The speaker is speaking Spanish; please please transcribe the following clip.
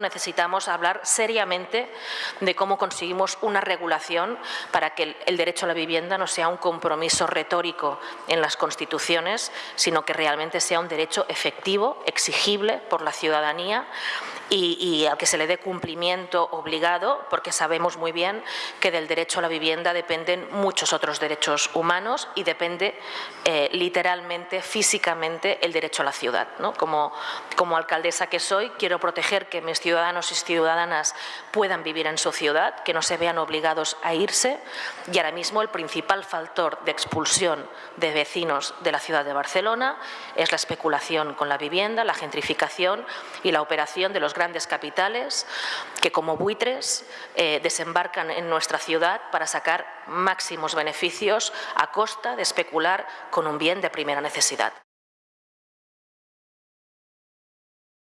Necesitamos hablar seriamente de cómo conseguimos una regulación para que el, derecho a la vivienda no sea un compromiso retórico en las constituciones, sino que realmente sea un derecho efectivo, exigible por la ciudadanía y, al que se le dé cumplimiento obligado, porque sabemos muy bien que del derecho a la vivienda dependen muchos otros derechos humanos y depende eh, literalmente, físicamente, el derecho a la ciudad. Como, como alcaldesa que soy, quiero proteger que mis ciudadanos y ciudadanas puedan vivir en su ciudad, que no se vean obligados a irse y ahora mismo el principal factor de expulsión de vecinos de la ciudad de Barcelona es la especulación con la vivienda, la gentrificación y la operación de grandes capitales que como buitres eh, desembarcan en nuestra ciudad para sacar máximos beneficios a costa de especular con un bien de primera necesidad.